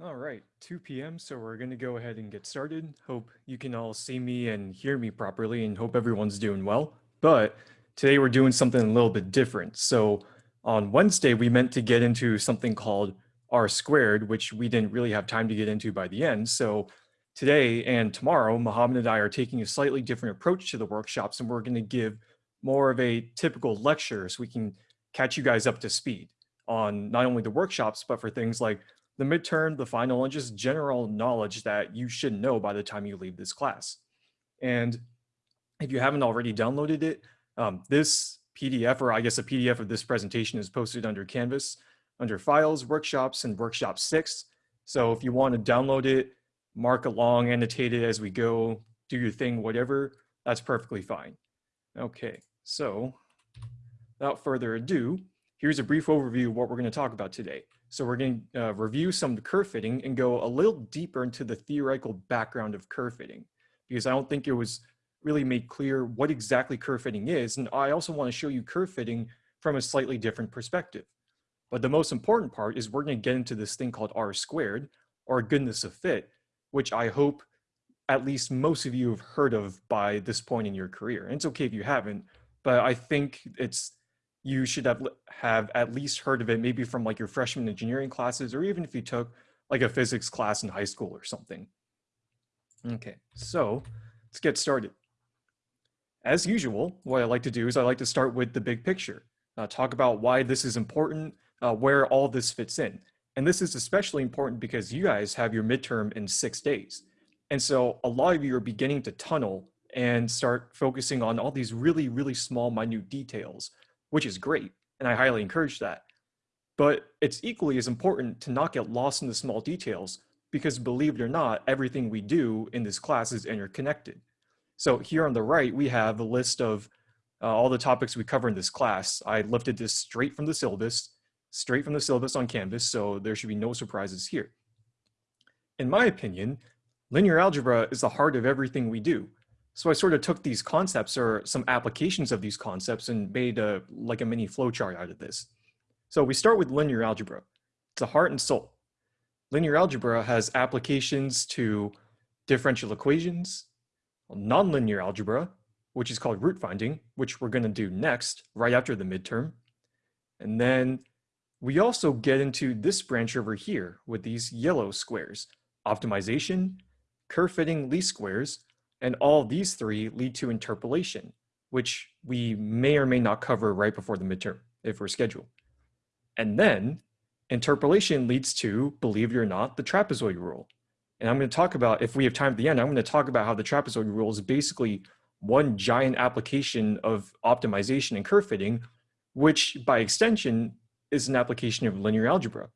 All right, 2 p.m. So we're going to go ahead and get started. Hope you can all see me and hear me properly and hope everyone's doing well. But today we're doing something a little bit different. So on Wednesday, we meant to get into something called R squared, which we didn't really have time to get into by the end. So today and tomorrow, Mohammed and I are taking a slightly different approach to the workshops and we're going to give more of a typical lecture so we can catch you guys up to speed on not only the workshops, but for things like the midterm, the final, and just general knowledge that you should know by the time you leave this class. And if you haven't already downloaded it, um, this PDF, or I guess a PDF of this presentation is posted under Canvas, under Files, Workshops, and Workshop 6. So if you want to download it, mark along, annotate it as we go, do your thing, whatever, that's perfectly fine. Okay, so without further ado, here's a brief overview of what we're going to talk about today. So we're going to uh, review some curve fitting and go a little deeper into the theoretical background of curve fitting because I don't think it was really made clear what exactly curve fitting is. And I also want to show you curve fitting from a slightly different perspective. But the most important part is we're going to get into this thing called R squared or goodness of fit, which I hope at least most of you have heard of by this point in your career. And it's okay if you haven't, but I think it's you should have have at least heard of it maybe from like your freshman engineering classes or even if you took like a physics class in high school or something. Okay, so let's get started. As usual, what I like to do is I like to start with the big picture, uh, talk about why this is important, uh, where all this fits in. And this is especially important because you guys have your midterm in six days. And so a lot of you are beginning to tunnel and start focusing on all these really, really small, minute details which is great. And I highly encourage that. But it's equally as important to not get lost in the small details because believe it or not, everything we do in this class is interconnected. So here on the right, we have a list of uh, all the topics we cover in this class. I lifted this straight from the syllabus, straight from the syllabus on Canvas, so there should be no surprises here. In my opinion, linear algebra is the heart of everything we do. So I sort of took these concepts or some applications of these concepts and made a like a mini flowchart out of this. So we start with linear algebra. It's a heart and soul. Linear algebra has applications to differential equations, nonlinear algebra, which is called root finding, which we're going to do next, right after the midterm. And then we also get into this branch over here with these yellow squares, optimization, curve fitting least squares, and all these three lead to interpolation, which we may or may not cover right before the midterm if we're scheduled. And then interpolation leads to, believe it or not, the trapezoid rule. And I'm going to talk about, if we have time at the end, I'm going to talk about how the trapezoid rule is basically one giant application of optimization and curve fitting, which by extension is an application of linear algebra.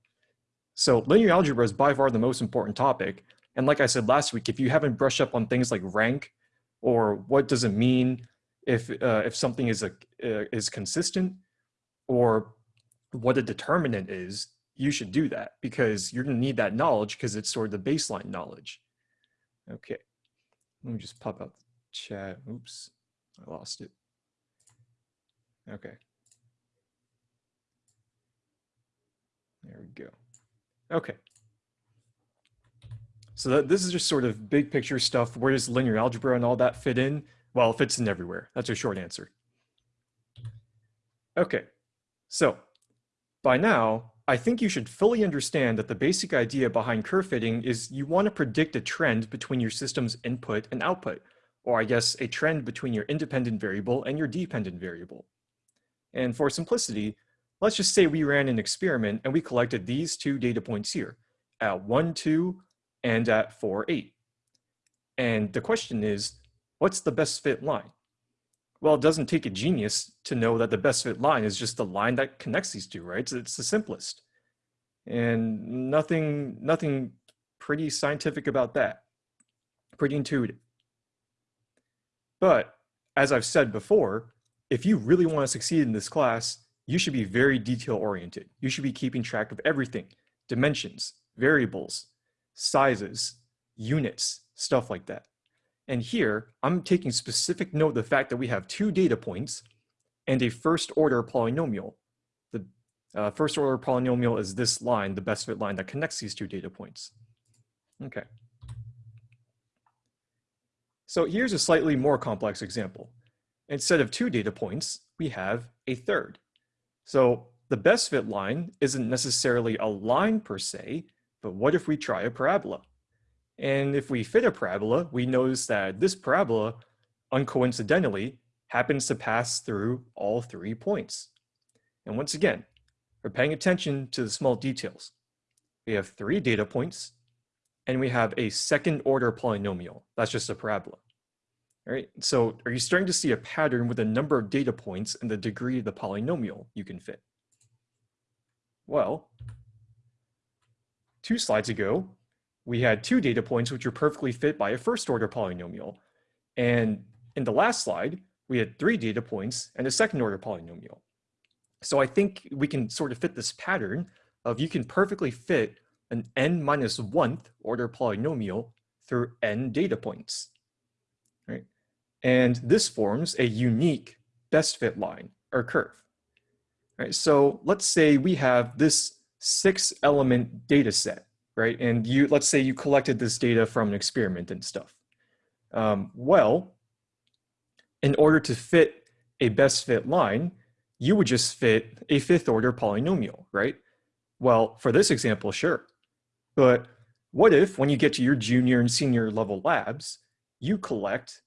So linear algebra is by far the most important topic, and like I said last week, if you haven't brushed up on things like rank or what does it mean if uh, if something is a uh, is consistent or what a determinant is, you should do that because you're to need that knowledge because it's sort of the baseline knowledge. Okay, let me just pop out the chat. Oops, I lost it. Okay. There we go. Okay, so that, this is just sort of big picture stuff. Where does linear algebra and all that fit in? Well, it fits in everywhere. That's a short answer. Okay, so by now, I think you should fully understand that the basic idea behind curve fitting is you want to predict a trend between your system's input and output, or I guess a trend between your independent variable and your dependent variable. And for simplicity, let's just say we ran an experiment and we collected these two data points here at 1, 2, and at 4, 8. And the question is, what's the best fit line? Well, it doesn't take a genius to know that the best fit line is just the line that connects these two, right? It's, it's the simplest. And nothing, nothing pretty scientific about that. Pretty intuitive. But as I've said before, if you really want to succeed in this class, you should be very detail oriented. You should be keeping track of everything, dimensions, variables, sizes, units, stuff like that. And here, I'm taking specific note of the fact that we have two data points and a first order polynomial. The Uh, first order polynomial is this line, the best fit line that connects these two data points. Okay. So here's a slightly more complex example. Instead of two data points, we have a third. So the best fit line isn't necessarily a line per se, but what if we try a parabola? And if we fit a parabola, we notice that this parabola, uncoincidentally, happens to pass through all three points. And once again, we're paying attention to the small details. We have three data points, and we have a second order polynomial. That's just a parabola. All right, so are you starting to see a pattern with the number of data points and the degree of the polynomial you can fit? Well, two slides ago, we had two data points which were perfectly fit by a first order polynomial. And in the last slide, we had three data points and a second order polynomial. So I think we can sort of fit this pattern of you can perfectly fit an n minus one order polynomial through n data points, right? And this forms a unique best fit line or curve, right? So let's say we have this six element data set, right? And you, let's say you collected this data from an experiment and stuff. Um, well, in order to fit a best fit line, you would just fit a fifth order polynomial, right? Well, for this example, sure. But what if when you get to your junior and senior level labs, you collect,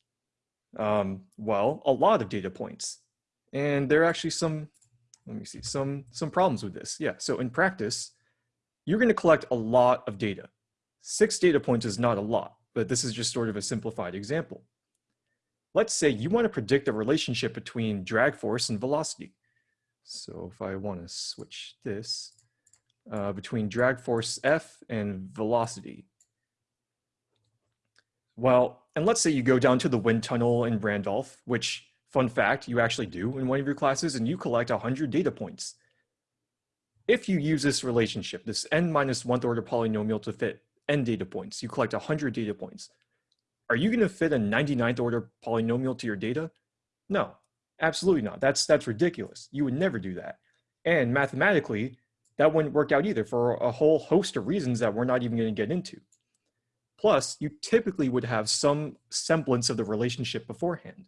um, well, a lot of data points. And there are actually some, let me see, some, some problems with this. Yeah, so in practice, you're gonna collect a lot of data. Six data points is not a lot, but this is just sort of a simplified example. Let's say you want to predict a relationship between drag force and velocity. So if I want to switch this uh, between drag force F and velocity. Well, and let's say you go down to the wind tunnel in Randolph, which fun fact, you actually do in one of your classes and you collect 100 data points. If you use this relationship, this n minus one order polynomial to fit n data points, you collect 100 data points are you going to fit a 99th order polynomial to your data? No, absolutely not. That's, that's ridiculous. You would never do that. And mathematically, that wouldn't work out either for a whole host of reasons that we're not even going to get into. Plus, you typically would have some semblance of the relationship beforehand.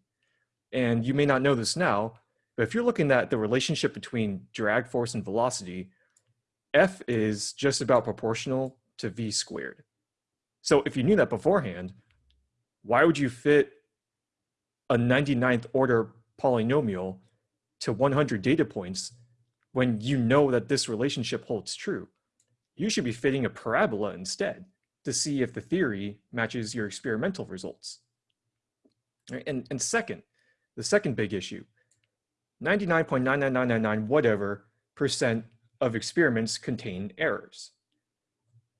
And you may not know this now, but if you're looking at the relationship between drag force and velocity, F is just about proportional to V squared. So if you knew that beforehand, why would you fit a 99th order polynomial to 100 data points when you know that this relationship holds true? You should be fitting a parabola instead to see if the theory matches your experimental results. And, and second, the second big issue, 99.99999 whatever percent of experiments contain errors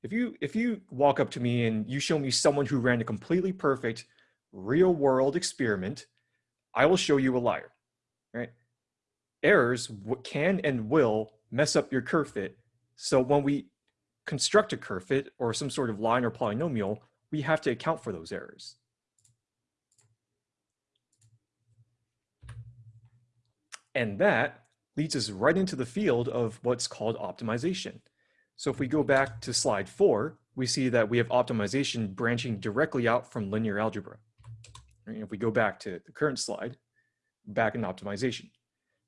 if you if you walk up to me and you show me someone who ran a completely perfect real world experiment, I will show you a liar, right? Errors can and will mess up your curve fit. So when we construct a curve fit or some sort of line or polynomial, we have to account for those errors. And that leads us right into the field of what's called optimization. So if we go back to slide four, we see that we have optimization branching directly out from linear algebra. And if we go back to the current slide, back in optimization.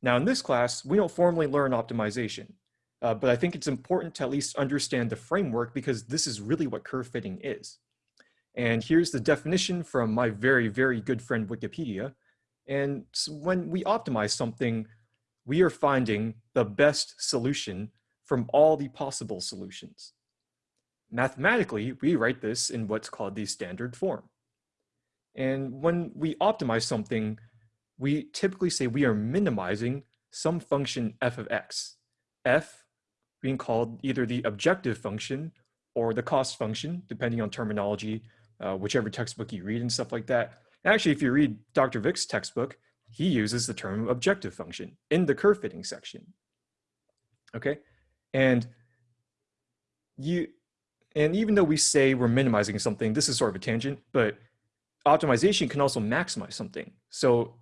Now in this class, we don't formally learn optimization, uh, but I think it's important to at least understand the framework because this is really what curve fitting is. And here's the definition from my very, very good friend Wikipedia. And so when we optimize something, we are finding the best solution from all the possible solutions. Mathematically, we write this in what's called the standard form. And when we optimize something, we typically say we are minimizing some function f of x. f being called either the objective function or the cost function, depending on terminology, uh, whichever textbook you read and stuff like that. Actually, if you read Dr. Vick's textbook, he uses the term objective function in the curve fitting section. Okay, and you, and even though we say we're minimizing something, this is sort of a tangent, but optimization can also maximize something. So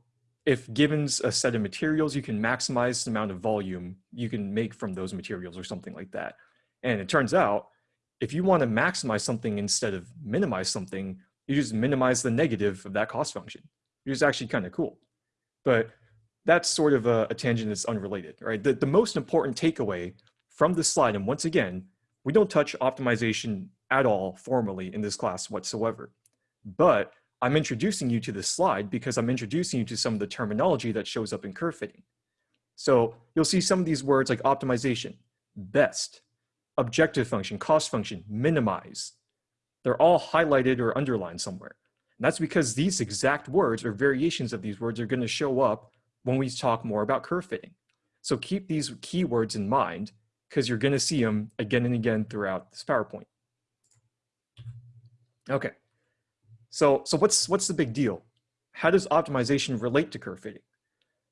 if given a set of materials, you can maximize the amount of volume you can make from those materials or something like that. And it turns out, if you want to maximize something instead of minimize something, you just minimize the negative of that cost function, which is actually kind of cool. But that's sort of a, a tangent that's unrelated, right? The, the most important takeaway from this slide, and once again, we don't touch optimization at all formally in this class whatsoever. But I'm introducing you to this slide because I'm introducing you to some of the terminology that shows up in curve fitting. So you'll see some of these words like optimization, best, objective function, cost function, minimize. They're all highlighted or underlined somewhere. And that's because these exact words or variations of these words are going to show up when we talk more about curve fitting. So keep these keywords in mind because you're going to see them again and again throughout this PowerPoint. Okay, so, so what's, what's the big deal? How does optimization relate to curve fitting?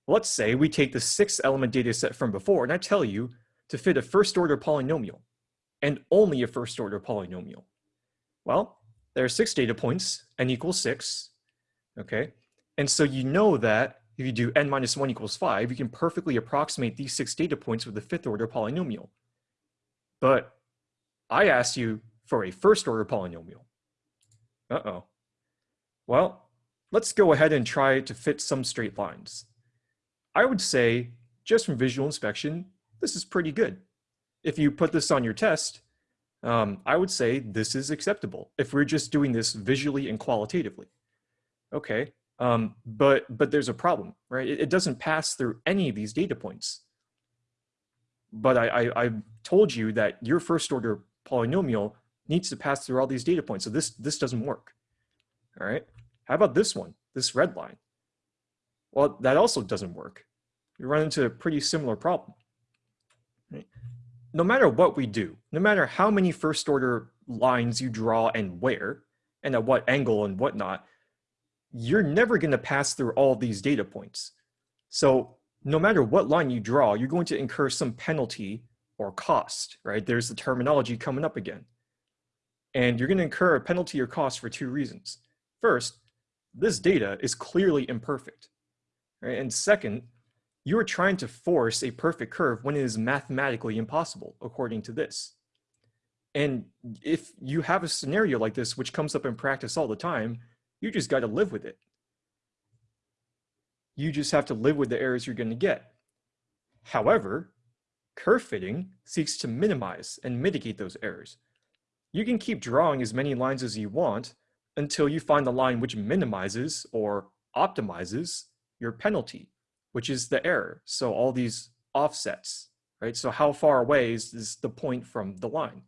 Let's say we take the six element data set from before and I tell you to fit a first order polynomial and only a first order polynomial. Well, there are six data points, n equals six, okay? And so you know that if you do n minus one equals five, you can perfectly approximate these six data points with a fifth order polynomial. But I asked you for a first order polynomial. Uh-oh. Well, let's go ahead and try to fit some straight lines. I would say, just from visual inspection, this is pretty good. If you put this on your test, um, I would say this is acceptable if we're just doing this visually and qualitatively. Okay, um, but, but there's a problem, right? It, it, doesn't pass through any of these data points. But I, I, I told you that your first order polynomial needs to pass through all these data points. So this, this doesn't work, all right? How about this one, this red line? Well, that also doesn't work. We run into a pretty similar problem. Right? No matter what we do, no matter how many first order lines you draw and where, and at what angle and whatnot, you're never going to pass through all these data points. So no matter what line you draw, you're going to incur some penalty or cost, right? There's the terminology coming up again. And you're going to incur a penalty or cost for two reasons. First, this data is clearly imperfect. Right? And second, you are trying to force a perfect curve when it is mathematically impossible, according to this. And if you have a scenario like this, which comes up in practice all the time, you just got to live with it. You just have to live with the errors you're going to get. However, curve fitting seeks to minimize and mitigate those errors. You can keep drawing as many lines as you want until you find the line which minimizes or optimizes your penalty, which is the error. So all these offsets, right? So how far away is, is the point from the line?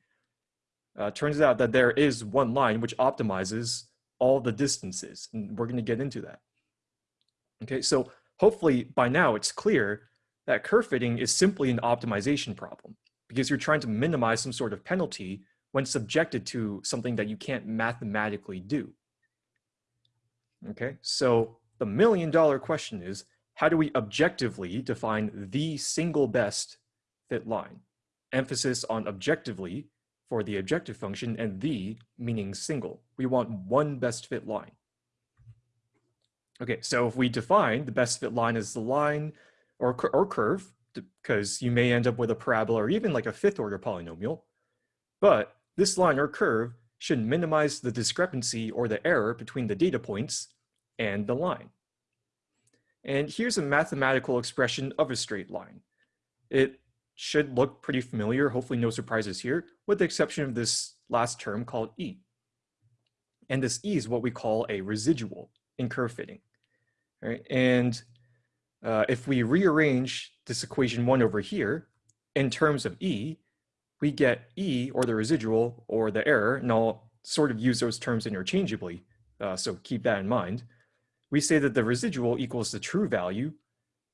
Uh, turns out that there is one line which optimizes all the distances, and we're gonna get into that. Okay, so hopefully by now it's clear that curve fitting is simply an optimization problem because you're trying to minimize some sort of penalty when subjected to something that you can't mathematically do. Okay, so the million dollar question is, how do we objectively define the single best fit line? Emphasis on objectively for the objective function and the meaning single. We want one best fit line. Okay, so if we define the best fit line as the line or, or curve, because you may end up with a parabola or even like a fifth order polynomial, but this line or curve should minimize the discrepancy or the error between the data points and the line. And here's a mathematical expression of a straight line. It should look pretty familiar, hopefully no surprises here, with the exception of this last term called E. And this E is what we call a residual in curve fitting. Right? And uh, if we rearrange this equation one over here in terms of E, we get E or the residual or the error, and I'll sort of use those terms interchangeably, uh, so keep that in mind. We say that the residual equals the true value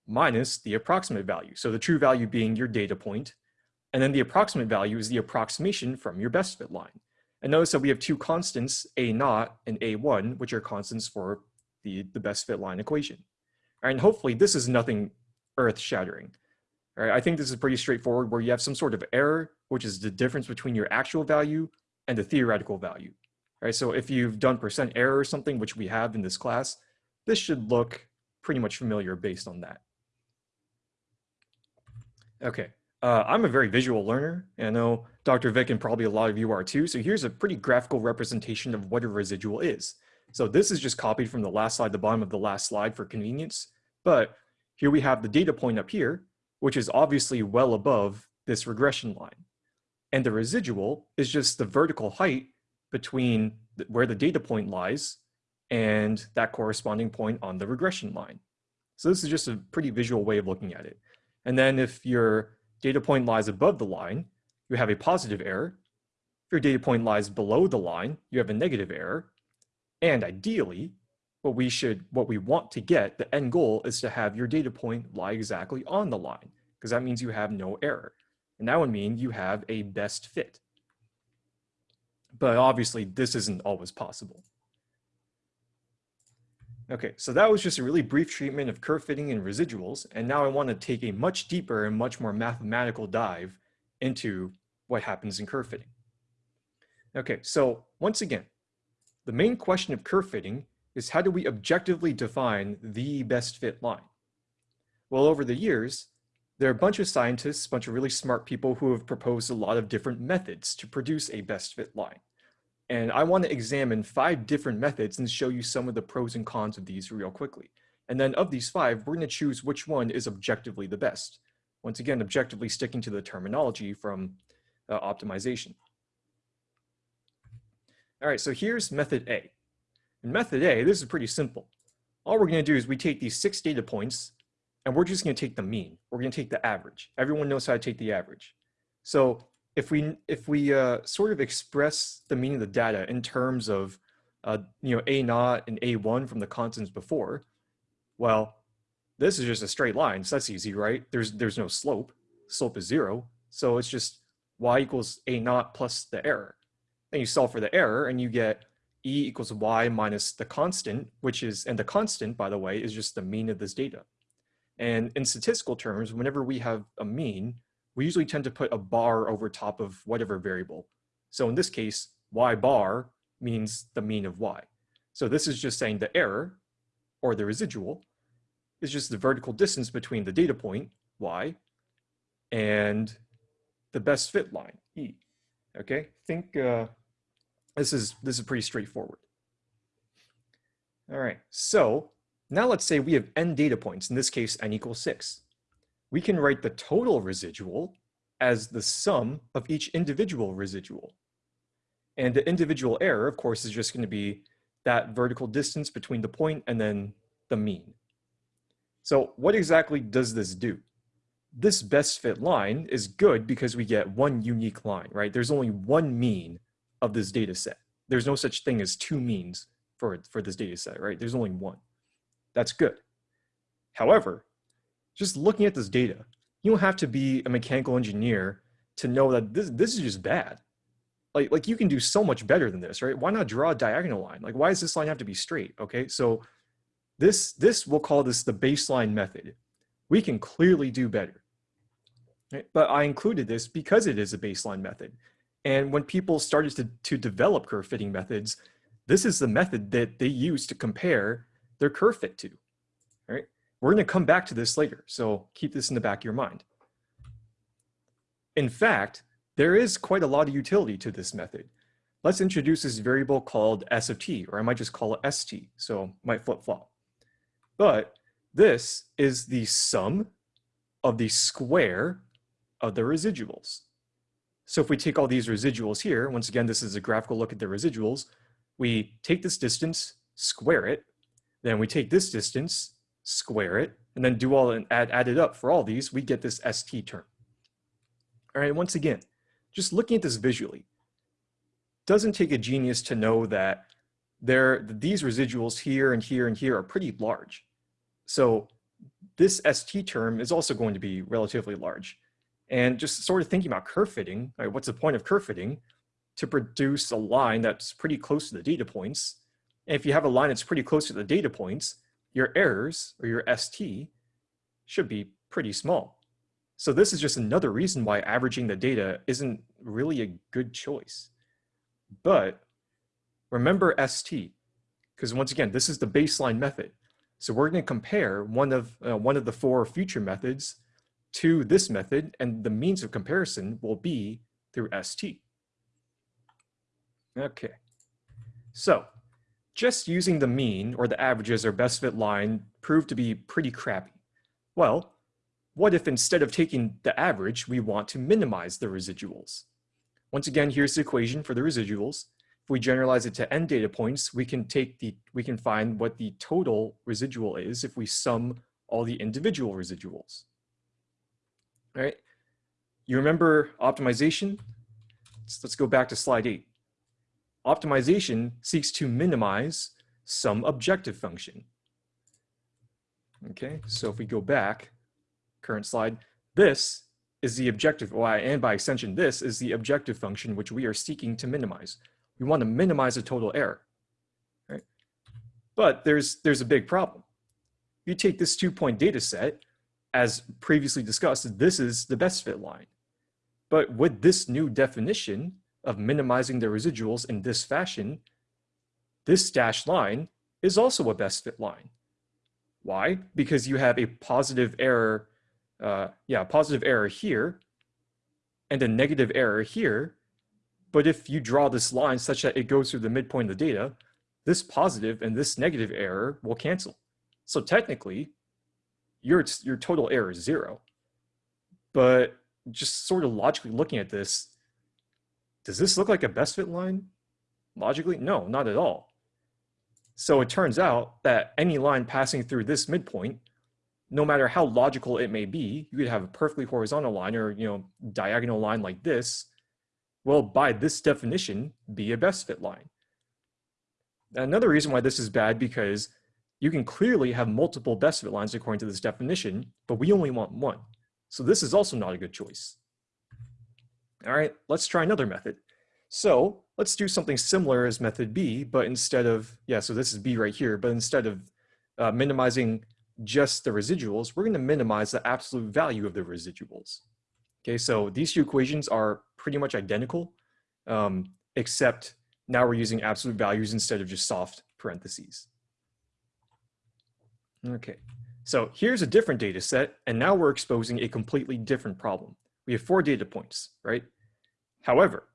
minus the approximate value. So the true value being your data point, and then the approximate value is the approximation from your best fit line. And notice that we have two constants, A naught and A1, which are constants for the, the best fit line equation. And hopefully this is nothing earth shattering. All right, I think this is pretty straightforward where you have some sort of error, which is the difference between your actual value and the theoretical value. All right, so if you've done percent error or something, which we have in this class, this should look pretty much familiar based on that. Okay, uh, I'm a very visual learner, and I know Dr. Vick and probably a lot of you are too, so here's a pretty graphical representation of what a residual is. So this is just copied from the last slide, the bottom of the last slide for convenience, but here we have the data point up here, which is obviously well above this regression line. And the residual is just the vertical height between where the data point lies and that corresponding point on the regression line. So this is just a pretty visual way of looking at it. And then if your data point lies above the line, you have a positive error. If your data point lies below the line, you have a negative error. And ideally, what we should, what we want to get, the end goal is to have your data point lie exactly on the line, because that means you have no error. And that would mean you have a best fit. But obviously this isn't always possible. Okay, so that was just a really brief treatment of curve fitting and residuals, and now I want to take a much deeper and much more mathematical dive into what happens in curve fitting. Okay, so once again, the main question of curve fitting is how do we objectively define the best fit line? Well, over the years, there are a bunch of scientists, a bunch of really smart people who have proposed a lot of different methods to produce a best fit line. And I want to examine five different methods and show you some of the pros and cons of these real quickly. And then of these five, we're going to choose which one is objectively the best. Once again, objectively sticking to the terminology from uh, optimization. All right, so here's method A. In method A, this is pretty simple. All we're going to do is we take these six data points and we're just going to take the mean. We're going to take the average. Everyone knows how to take the average. So if we if we uh, sort of express the meaning of the data in terms of uh, you know a naught and a one from the constants before, well, this is just a straight line, so that's easy, right? There's there's no slope. Slope is zero, so it's just y equals a naught plus the error. Then you solve for the error, and you get e equals y minus the constant, which is and the constant, by the way, is just the mean of this data. And in statistical terms, whenever we have a mean, we usually tend to put a bar over top of whatever variable. So in this case, y bar means the mean of y. So this is just saying the error, or the residual, is just the vertical distance between the data point, y, and the best fit line, e. Okay, I think uh, this is this is pretty straightforward. All right, so now let's say we have n data points, in this case, n equals six we can write the total residual as the sum of each individual residual. And the individual error, of course, is just going to be that vertical distance between the point and then the mean. So what exactly does this do? This best fit line is good because we get one unique line, right? There's only one mean of this data set. There's no such thing as two means for, for this data set, right? There's only one. That's good. However, just looking at this data, you don't have to be a mechanical engineer to know that this, this is just bad. Like, like you can do so much better than this, right? Why not draw a diagonal line? Like, why does this line have to be straight? Okay, so this, this we'll call this the baseline method. We can clearly do better. Right? But I included this because it is a baseline method. And when people started to, to develop curve fitting methods, this is the method that they use to compare their curve fit to. We're going to come back to this later, so keep this in the back of your mind. In fact, there is quite a lot of utility to this method. Let's introduce this variable called s of t, or I might just call it st, so might flip-flop. But this is the sum of the square of the residuals. So if we take all these residuals here, once again, this is a graphical look at the residuals, we take this distance, square it, then we take this distance, square it, and then do all and add, add it up for all these, we get this ST term. All right, once again, just looking at this visually, doesn't take a genius to know that there, these residuals here and here and here are pretty large. So this ST term is also going to be relatively large. And just sort of thinking about curve fitting, right, what's the point of curve fitting? To produce a line that's pretty close to the data points. And if you have a line that's pretty close to the data points, your errors or your ST should be pretty small. So this is just another reason why averaging the data isn't really a good choice. But remember ST, because once again, this is the baseline method. So we're going to compare one of, uh, one of the four future methods to this method, and the means of comparison will be through ST. Okay, so just using the mean or the averages or best fit line proved to be pretty crappy. Well, what if instead of taking the average, we want to minimize the residuals? Once again, here's the equation for the residuals. If we generalize it to n data points, we can take the, we can find what the total residual is if we sum all the individual residuals. All right? You remember optimization? Let's, let's go back to slide eight. Optimization seeks to minimize some objective function. Okay, so if we go back, current slide, this is the objective, well, and by extension, this is the objective function which we are seeking to minimize. We want to minimize the total error, right? But there's, there's a big problem. If You take this two-point data set, as previously discussed, this is the best fit line. But with this new definition of minimizing the residuals in this fashion, this dashed line is also a best fit line. Why? Because you have a positive error, uh, yeah, positive error here and a negative error here. But if you draw this line such that it goes through the midpoint of the data, this positive and this negative error will cancel. So technically, your, your total error is zero. But just sort of logically looking at this, does this look like a best fit line? Logically, no, not at all. So it turns out that any line passing through this midpoint, no matter how logical it may be, you could have a perfectly horizontal line or you know diagonal line like this, will by this definition be a best fit line. Another reason why this is bad because you can clearly have multiple best fit lines according to this definition, but we only want one. So this is also not a good choice. All right, let's try another method. So let's do something similar as method B, but instead of, yeah, so this is B right here, but instead of uh, minimizing just the residuals, we're gonna minimize the absolute value of the residuals. Okay, so these two equations are pretty much identical, um, except now we're using absolute values instead of just soft parentheses. Okay, so here's a different data set, and now we're exposing a completely different problem. We have four data points, right? However,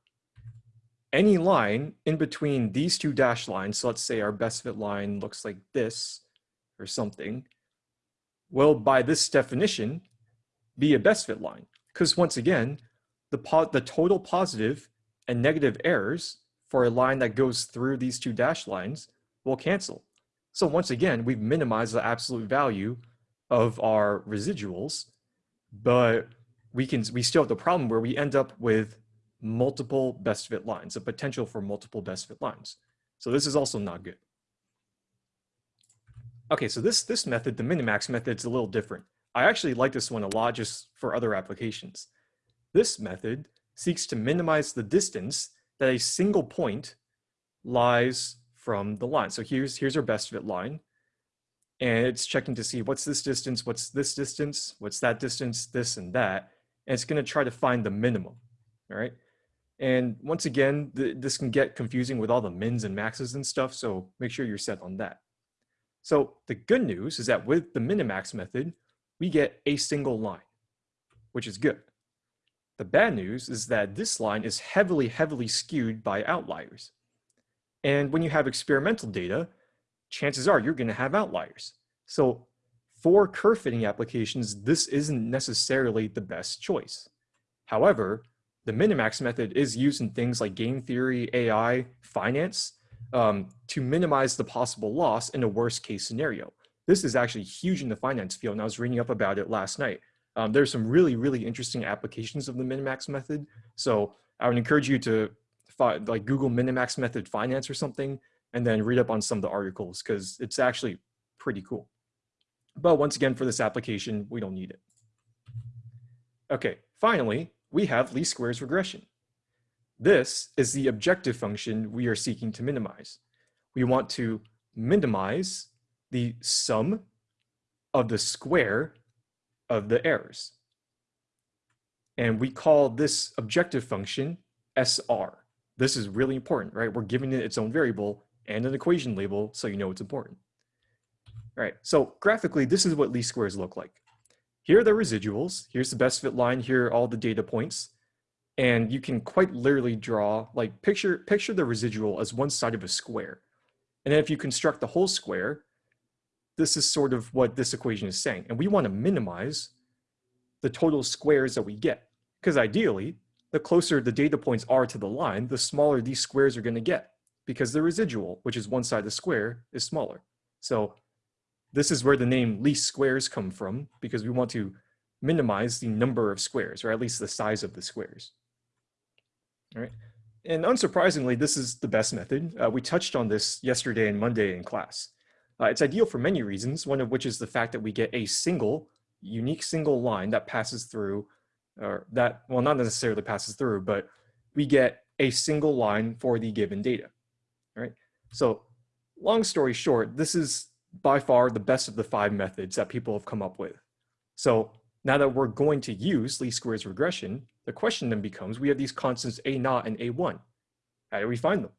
any line in between these two dashed lines, so let's say our best fit line looks like this or something, will by this definition be a best fit line. Because once again, the, the total positive and negative errors for a line that goes through these two dashed lines will cancel. So once again, we've minimized the absolute value of our residuals, but we can we still have the problem where we end up with multiple best fit lines, a potential for multiple best fit lines. So this is also not good. Okay, so this, this method, the minimax method, is a little different. I actually like this one a lot just for other applications. This method seeks to minimize the distance that a single point lies from the line. So here's, here's our best fit line. And it's checking to see what's this distance, what's this distance, what's that distance, this and that. And it's going to try to find the minimum. All right. And once again, the, this can get confusing with all the mins and maxes and stuff, so make sure you're set on that. So the good news is that with the minimax method, we get a single line, which is good. The bad news is that this line is heavily, heavily skewed by outliers. And when you have experimental data, chances are you're going to have outliers. So for curve fitting applications, this isn't necessarily the best choice. However, the minimax method is used in things like game theory, AI, finance, um, to minimize the possible loss in a worst case scenario. This is actually huge in the finance field, and I was reading up about it last night. Um, there's some really, really interesting applications of the minimax method. So I would encourage you to like Google minimax method finance or something, and then read up on some of the articles because it's actually pretty cool. But once again, for this application, we don't need it. Okay, finally, we have least squares regression. This is the objective function we are seeking to minimize. We want to minimize the sum of the square of the errors. And we call this objective function SR. This is really important, right? We're giving it its own variable and an equation label so you know it's important. All right, so graphically, this is what least squares look like. Here are the residuals. Here's the best fit line. Here are all the data points. And you can quite literally draw, like picture, picture the residual as one side of a square. And then if you construct the whole square, this is sort of what this equation is saying. And we want to minimize the total squares that we get. Because ideally, the closer the data points are to the line, the smaller these squares are going to get because the residual, which is one side of the square, is smaller. So this is where the name least squares come from because we want to minimize the number of squares, or at least the size of the squares. All right. And unsurprisingly, this is the best method. Uh, we touched on this yesterday and Monday in class. Uh, it's ideal for many reasons, one of which is the fact that we get a single, unique single line that passes through, or that, well, not necessarily passes through, but we get a single line for the given data, all right? So long story short, this is by far the best of the five methods that people have come up with. So now that we're going to use least squares regression, the question then becomes, we have these constants a naught and a1. How do we find them?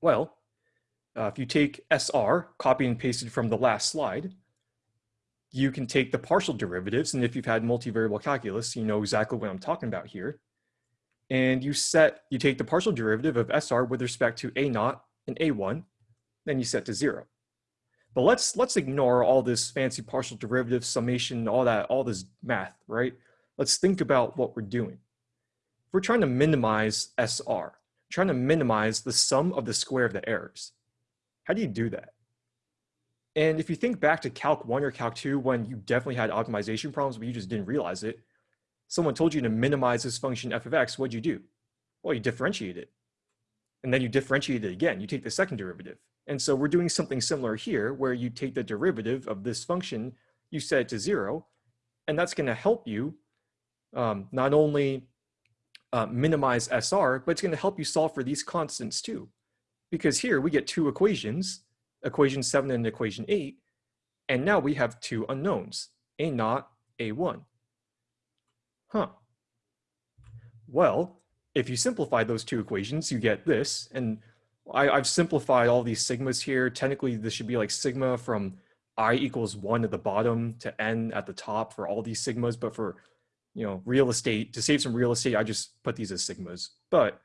Well, uh, if you take SR, copy and pasted from the last slide, you can take the partial derivatives, and if you've had multivariable calculus, you know exactly what I'm talking about here. And you set, you take the partial derivative of SR with respect to A naught and A1, then you set to zero. But let's let's ignore all this fancy partial derivative summation, all that, all this math, right? Let's think about what we're doing. If we're trying to minimize SR, trying to minimize the sum of the square of the errors. How do you do that? And if you think back to Calc 1 or Calc 2 when you definitely had optimization problems but you just didn't realize it, someone told you to minimize this function f of x, what'd you do? Well, you differentiate it. And then you differentiate it again. You take the second derivative. And so we're doing something similar here where you take the derivative of this function, you set it to zero, and that's gonna help you um, not only uh, minimize SR, but it's gonna help you solve for these constants too. Because here we get two equations, equation seven and equation eight, and now we have two unknowns, A naught, A1. Huh. Well, if you simplify those two equations, you get this, and I, I've simplified all these sigmas here. Technically, this should be like sigma from i equals one at the bottom to n at the top for all these sigmas. But for, you know, real estate, to save some real estate, I just put these as sigmas. But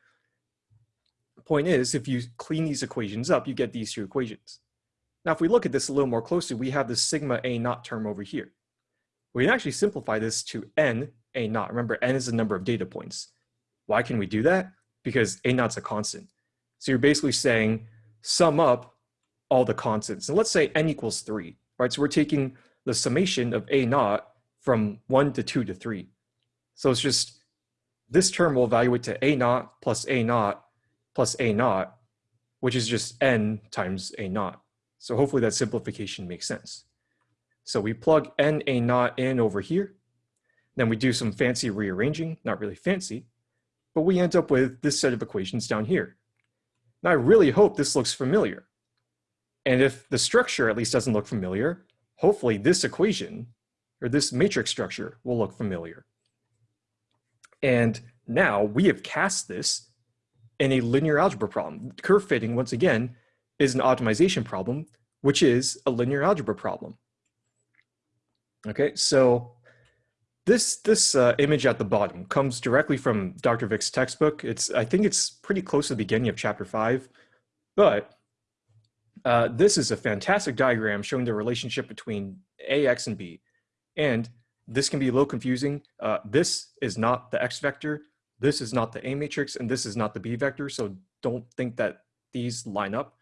point is, if you clean these equations up, you get these two equations. Now, if we look at this a little more closely, we have the sigma a naught term over here. We can actually simplify this to n a naught. Remember, n is the number of data points. Why can we do that? Because a naught's a constant. So you're basically saying sum up all the constants. And let's say n equals three, right? So we're taking the summation of a naught from one to two to three. So it's just, this term will evaluate to a naught plus a naught plus a naught, which is just n times a naught. So hopefully that simplification makes sense. So we plug n a naught in over here. Then we do some fancy rearranging, not really fancy, but we end up with this set of equations down here. Now I really hope this looks familiar. And if the structure at least doesn't look familiar, hopefully this equation or this matrix structure will look familiar. And now we have cast this in a linear algebra problem. Curve fitting, once again, is an optimization problem, which is a linear algebra problem. Okay, so this this uh, image at the bottom comes directly from Dr. Vick's textbook. It's I think it's pretty close to the beginning of chapter five, but uh, this is a fantastic diagram showing the relationship between A, X, and B. And this can be a little confusing. Uh, this is not the X vector, this is not the A matrix, and this is not the B vector. So don't think that these line up.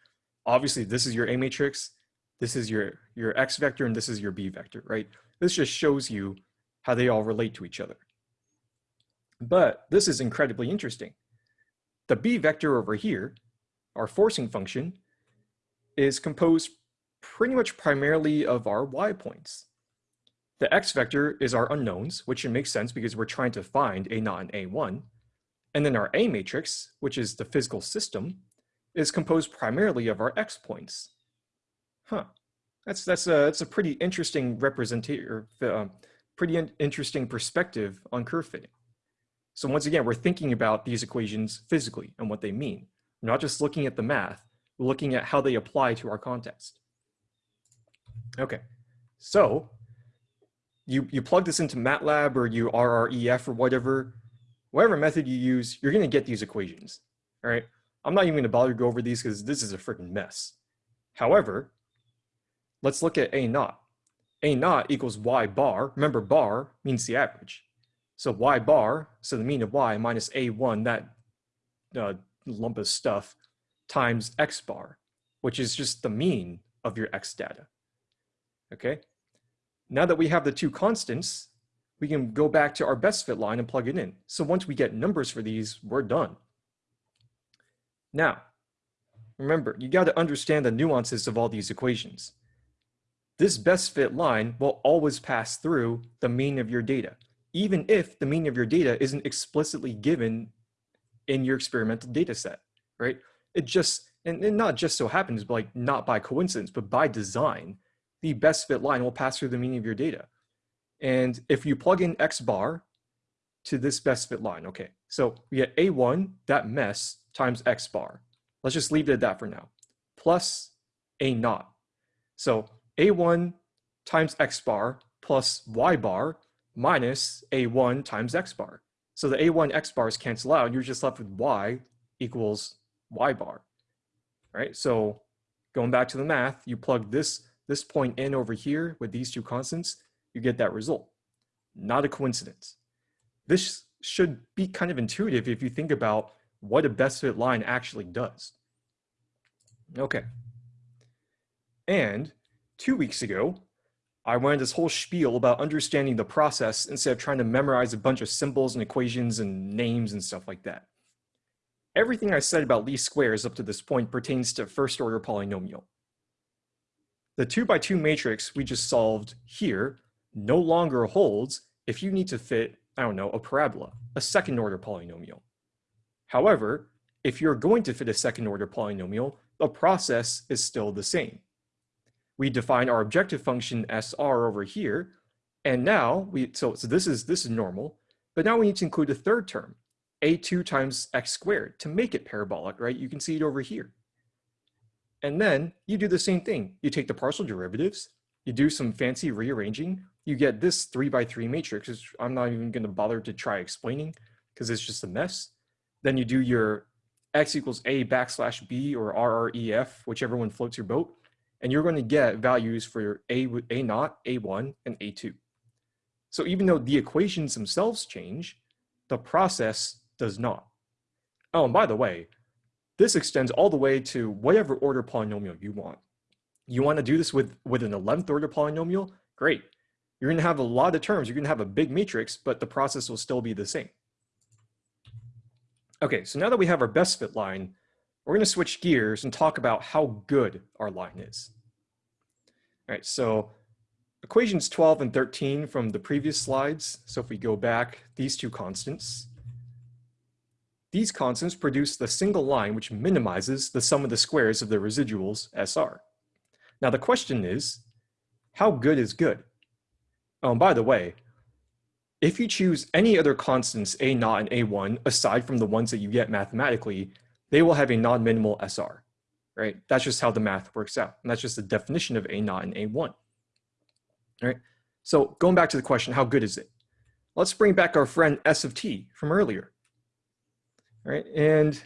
Obviously, this is your A matrix, this is your, your X vector, and this is your B vector, right? This just shows you how they all relate to each other. But this is incredibly interesting. The b vector over here, our forcing function, is composed pretty much primarily of our y points. The x vector is our unknowns, which should make sense because we're trying to find a naught and a1. And then our A matrix, which is the physical system, is composed primarily of our x points. Huh. That's, that's, a, that's a pretty interesting representation, uh, pretty in interesting perspective on curve fitting. So once again, we're thinking about these equations physically and what they mean. We're not just looking at the math, we're looking at how they apply to our context. Okay, so you, you plug this into MATLAB or you RREF or whatever, whatever method you use, you're gonna get these equations, all right? I'm not even gonna bother to go over these because this is a freaking mess. However, let's look at A naught. A naught equals Y bar. Remember bar means the average. So Y bar, so the mean of Y minus A1, that uh, lump of stuff, times X bar, which is just the mean of your X data. Okay. Now that we have the two constants, we can go back to our best fit line and plug it in. So once we get numbers for these, we're done. Now, remember, you got to understand the nuances of all these equations. This best fit line will always pass through the mean of your data, even if the mean of your data isn't explicitly given in your experimental data set, right? It just, and, and not just so happens, but like not by coincidence, but by design, the best fit line will pass through the mean of your data. And if you plug in X bar to this best fit line, okay, so we get A1, that mess, times X bar. Let's just leave it at that for now, plus A naught. So A1 times X bar plus Y bar minus A1 times X bar. So the A1 X bars cancel out, you're just left with Y equals Y bar, right? So going back to the math, you plug this this point in over here with these two constants, you get that result. Not a coincidence. This should be kind of intuitive if you think about what a best fit line actually does. Okay. And two weeks ago, I went this whole spiel about understanding the process instead of trying to memorize a bunch of symbols and equations and names and stuff like that. Everything I said about least squares up to this point pertains to first order polynomial. The two by two matrix we just solved here no longer holds if you need to fit, I don't know, a parabola, a second order polynomial. However, if you're going to fit a second order polynomial, the process is still the same. We define our objective function SR over here, and now we, so, so this is, this is normal, but now we need to include a third term, a2 times x squared to make it parabolic, right? You can see it over here. And then you do the same thing. You take the partial derivatives, you do some fancy rearranging, you get this three by three matrix, which I'm not even gonna bother to try explaining because it's just a mess. Then you do your x equals a backslash b or RREF, whichever one floats your boat, and you're gonna get values for your a, a naught, a1, and a2. So even though the equations themselves change, the process does not. Oh, and by the way, this extends all the way to whatever order polynomial you want. You want to do this with, with an 11th order polynomial? Great. You're going to have a lot of terms. You're going to have a big matrix, but the process will still be the same. Okay, so now that we have our best fit line, we're going to switch gears and talk about how good our line is. All right, so equations 12 and 13 from the previous slides. So if we go back, these two constants, these constants produce the single line which minimizes the sum of the squares of the residuals SR. Now the question is, how good is good? Oh, and by the way, if you choose any other constants A naught and A1 aside from the ones that you get mathematically, they will have a non-minimal SR, right? That's just how the math works out. And that's just the definition of A naught and A1. All right. So going back to the question, how good is it? Let's bring back our friend S of t from earlier right? And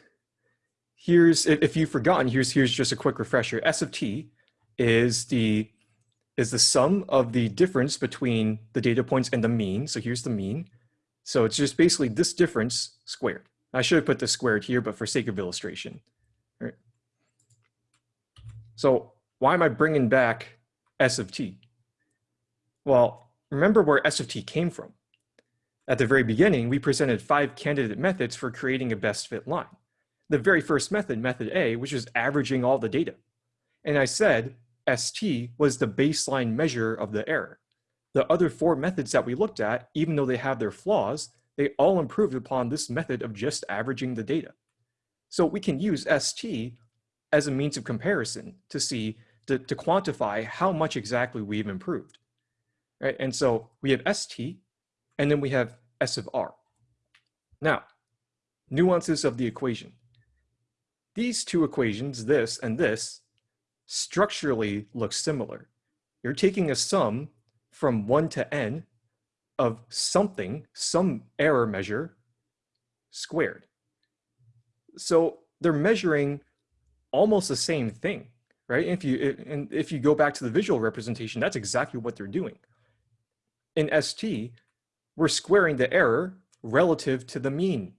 here's, if you've forgotten, here's, here's just a quick refresher. S of t is the, is the sum of the difference between the data points and the mean. So here's the mean. So it's just basically this difference squared. I should have put the squared here, but for sake of illustration. So why am I bringing back S of t? Well, remember where S of t came from. At the very beginning, we presented five candidate methods for creating a best fit line. The very first method, method A, which was averaging all the data. And I said ST was the baseline measure of the error. The other four methods that we looked at, even though they have their flaws, they all improved upon this method of just averaging the data. So we can use ST as a means of comparison to see, to, to quantify how much exactly we've improved. Right? And so we have ST, and then we have S of R. Now, nuances of the equation. These two equations, this and this, structurally look similar. you're taking a sum from 1 to n of something, some error measure, squared. So they're measuring almost the same thing, right? If you and if you go back to the visual representation, that's exactly what they're doing. In ST, we're squaring the error relative to the mean.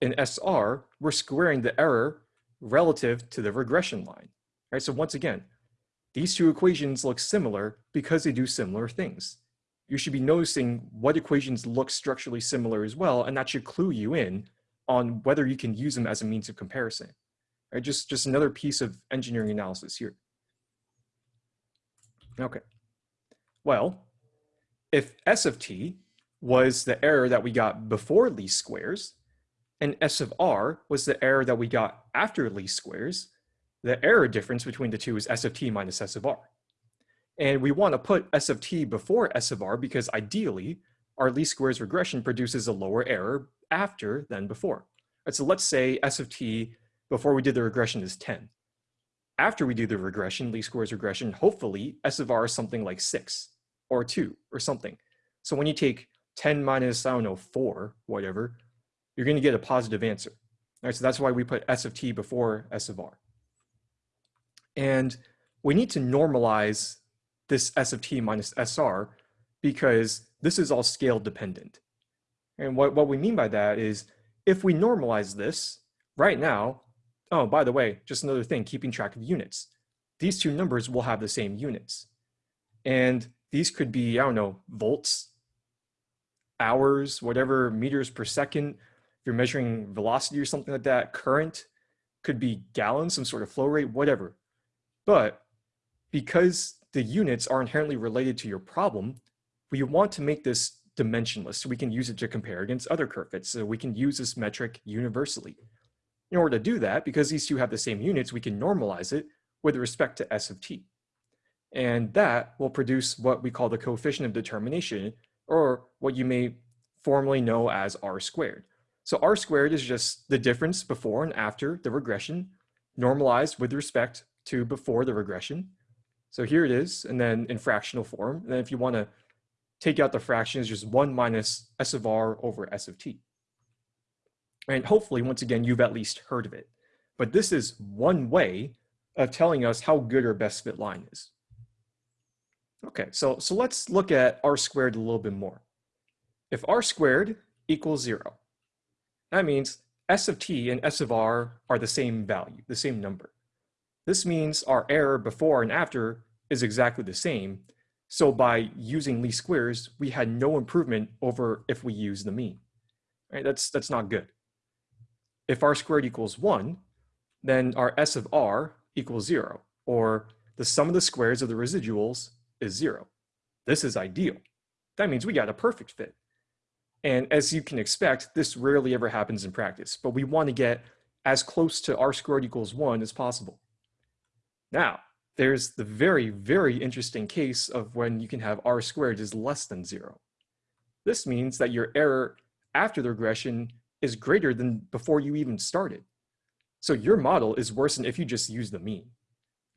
In SR, we're squaring the error relative to the regression line, right? So once again, these two equations look similar because they do similar things. You should be noticing what equations look structurally similar as well, and that should clue you in on whether you can use them as a means of comparison. Right? Just, just another piece of engineering analysis here. Okay. Well, if S of t was the error that we got before least squares, and S of r was the error that we got after least squares, the error difference between the two is S of t minus S of r. And we want to put S of t before S of r because ideally our least squares regression produces a lower error after than before. So let's say S of t before we did the regression is 10. After we do the regression, least squares regression, hopefully S of r is something like six or two or something. So when you take 10 minus, I don't know, four, whatever, you're gonna get a positive answer. All right, so that's why we put S of t before S of r. And we need to normalize this S of t minus SR because this is all scale dependent. And what, what we mean by that is if we normalize this right now, oh, by the way, just another thing, keeping track of units. These two numbers will have the same units. And these could be, I don't know, volts, hours, whatever, meters per second. If you're measuring velocity or something like that, current could be gallons, some sort of flow rate, whatever. But because the units are inherently related to your problem, we want to make this dimensionless so we can use it to compare against other curve fits. So we can use this metric universally. In order to do that, because these two have the same units, we can normalize it with respect to S of t. And that will produce what we call the coefficient of determination, or what you may formally know as R squared. So R squared is just the difference before and after the regression normalized with respect to before the regression. So here it is, and then in fractional form. And then if you want to take out the fraction, it's just 1 minus S of R over S of t. And hopefully, once again, you've at least heard of it. But this is one way of telling us how good our best fit line is. Okay, so, so let's look at r squared a little bit more. If r squared equals zero, that means s of t and s of r are the same value, the same number. This means our error before and after is exactly the same. So by using least squares, we had no improvement over if we use the mean. Right? That's, that's not good. If r squared equals one, then our s of r equals zero, or the sum of the squares of the residuals is zero. This is ideal. That means we got a perfect fit. And as you can expect, this rarely ever happens in practice, but we want to get as close to r squared equals one as possible. Now, there's the very, very interesting case of when you can have r squared is less than zero. This means that your error after the regression is greater than before you even started. So your model is worse than if you just use the mean,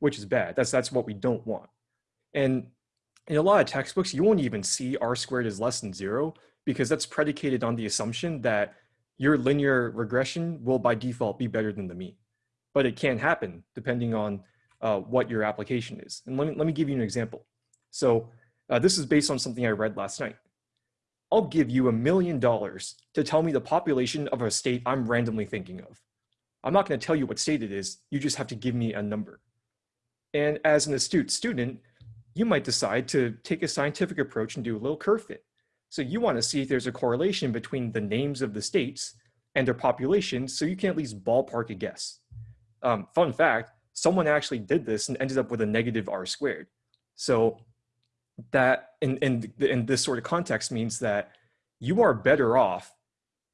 which is bad. That's, that's what we don't want. And in a lot of textbooks, you won't even see r squared is less than zero because that's predicated on the assumption that your linear regression will by default be better than the mean. But it can happen depending on uh, what your application is. And let me, let me give you an example. So uh, this is based on something I read last night. I'll give you a million dollars to tell me the population of a state I'm randomly thinking of. I'm not going to tell you what state it is. You just have to give me a number. And as an astute student, you might decide to take a scientific approach and do a little curve fit. So you want to see if there's a correlation between the names of the states and their populations so you can at least ballpark a guess. Um, fun fact, someone actually did this and ended up with a negative r squared. So that in, in, in this sort of context means that you are better off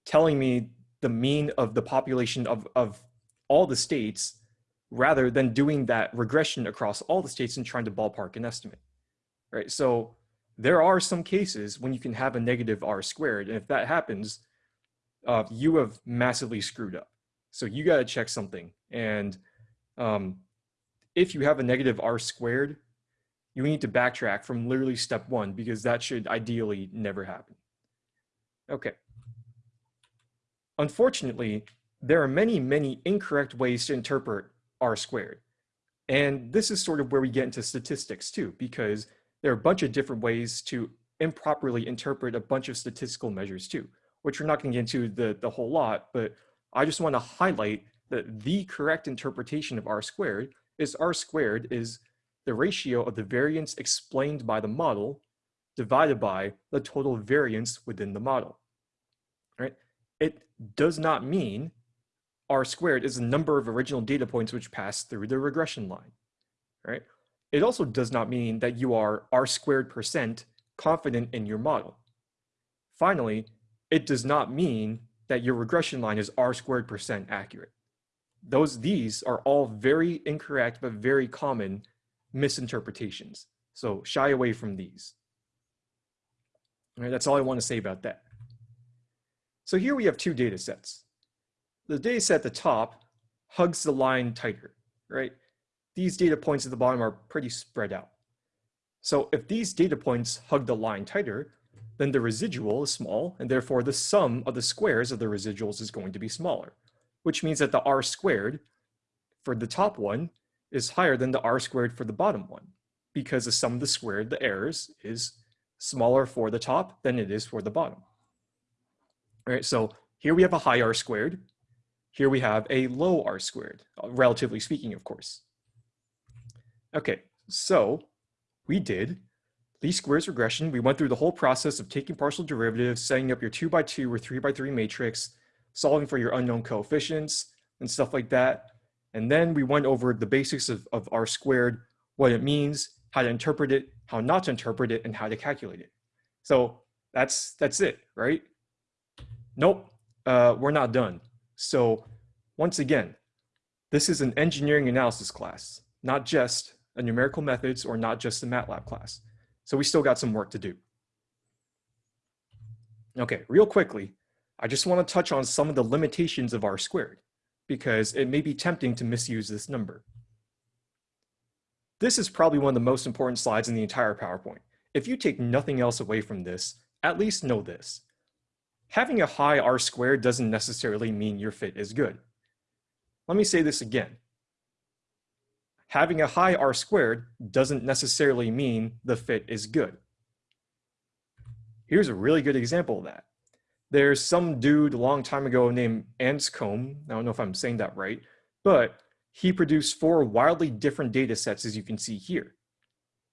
telling me the mean of the population of, of all the states rather than doing that regression across all the states and trying to ballpark an estimate, right? So there are some cases when you can have a negative r squared, and if that happens, uh, you have massively screwed up. So you got to check something. And um, if you have a negative r squared, you need to backtrack from literally step one because that should ideally never happen. Okay. Unfortunately, there are many, many incorrect ways to interpret r squared. And this is sort of where we get into statistics too, because there are a bunch of different ways to improperly interpret a bunch of statistical measures too, which we're not going to get into the, the whole lot, but I just want to highlight that the correct interpretation of r squared is r squared is the ratio of the variance explained by the model divided by the total variance within the model. Right? It does not mean r squared is the number of original data points which pass through the regression line. Right? It also does not mean that you are r squared percent confident in your model. Finally, it does not mean that your regression line is r squared percent accurate. Those, these are all very incorrect but very common misinterpretations. So shy away from these. All right, that's all I want to say about that. So here we have two data sets. The data set at the top hugs the line tighter, right? These data points at the bottom are pretty spread out. So if these data points hug the line tighter, then the residual is small, and therefore the sum of the squares of the residuals is going to be smaller, which means that the r squared for the top one is higher than the r squared for the bottom one because the sum of the squared, the errors, is smaller for the top than it is for the bottom. All right, so here we have a high r squared. Here we have a low r squared, uh, relatively speaking, of course. Okay, so we did least squares regression. We went through the whole process of taking partial derivatives, setting up your two by two or three by three matrix, solving for your unknown coefficients and stuff like that. And then we went over the basics of, of R squared, what it means, how to interpret it, how not to interpret it, and how to calculate it. So that's, that's it, right? Nope, uh, we're not done. So once again, this is an engineering analysis class, not just a numerical methods or not just a MATLAB class. So we still got some work to do. Okay, real quickly, I just want to touch on some of the limitations of R squared because it may be tempting to misuse this number. This is probably one of the most important slides in the entire PowerPoint. If you take nothing else away from this, at least know this. Having a high R squared doesn't necessarily mean your fit is good. Let me say this again. Having a high R squared doesn't necessarily mean the fit is good. Here's a really good example of that. There's some dude a long time ago named Anscombe. I don't know if I'm saying that right, but he produced four wildly different data sets as you can see here.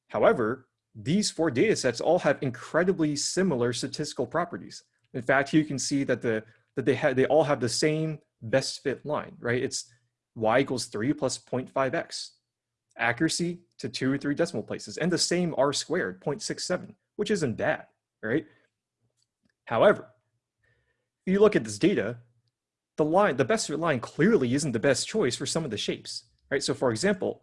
However, these four data sets all have incredibly similar statistical properties. In fact, you can see that the that they have they all have the same best fit line, right? It's y equals 3 plus 0.5x. Accuracy to two or three decimal places, and the same r squared, 0.67, which isn't bad, right? However, you look at this data, the line, the best fit line clearly isn't the best choice for some of the shapes, right? So for example,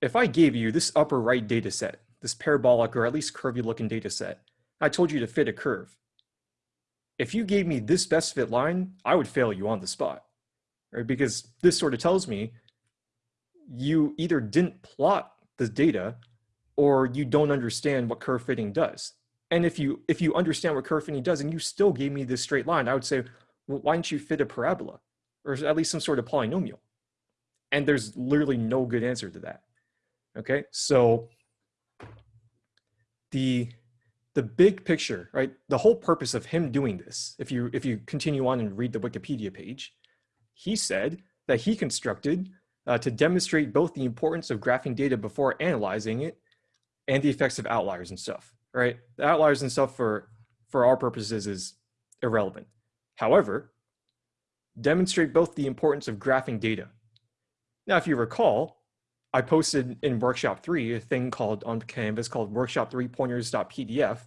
if I gave you this upper right data set, this parabolic or at least curvy looking data set, I told you to fit a curve. If you gave me this best fit line, I would fail you on the spot, right? Because this sort of tells me you either didn't plot the data or you don't understand what curve fitting does. And if you if you understand what curve fitting does and you still gave me this straight line, I would say, well, why don't you fit a parabola or at least some sort of polynomial? And there's literally no good answer to that. Okay, so the the big picture, right? The whole purpose of him doing this, if you if you continue on and read the Wikipedia page, he said that he constructed uh, to demonstrate both the importance of graphing data before analyzing it and the effects of outliers and stuff right? The outliers and stuff for, for our purposes is irrelevant. However, demonstrate both the importance of graphing data. Now, if you recall, I posted in workshop three a thing called on Canvas called workshop three pointers.pdf,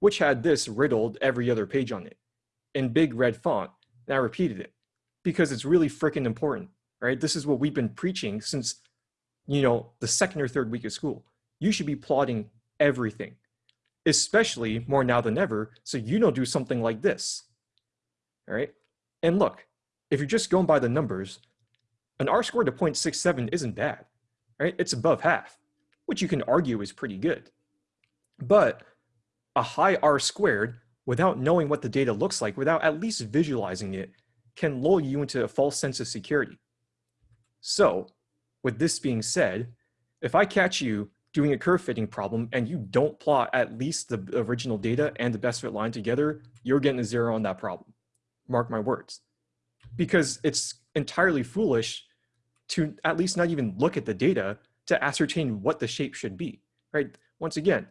which had this riddled every other page on it in big red font. And I repeated it because it's really freaking important, right? This is what we've been preaching since, you know, the second or third week of school. You should be plotting everything especially more now than ever, so you don't do something like this. All right. And look, if you're just going by the numbers, an R squared of 0.67 isn't bad, right? It's above half. which you can argue is pretty good. But a high R squared, without knowing what the data looks like, without at least visualizing it, can lull you into a false sense of security. So with this being said, if I catch you doing a curve fitting problem and you don't plot at least the original data and the best fit line together, you're getting a zero on that problem. Mark my words. Because it's entirely foolish to at least not even look at the data to ascertain what the shape should be, right? Once again,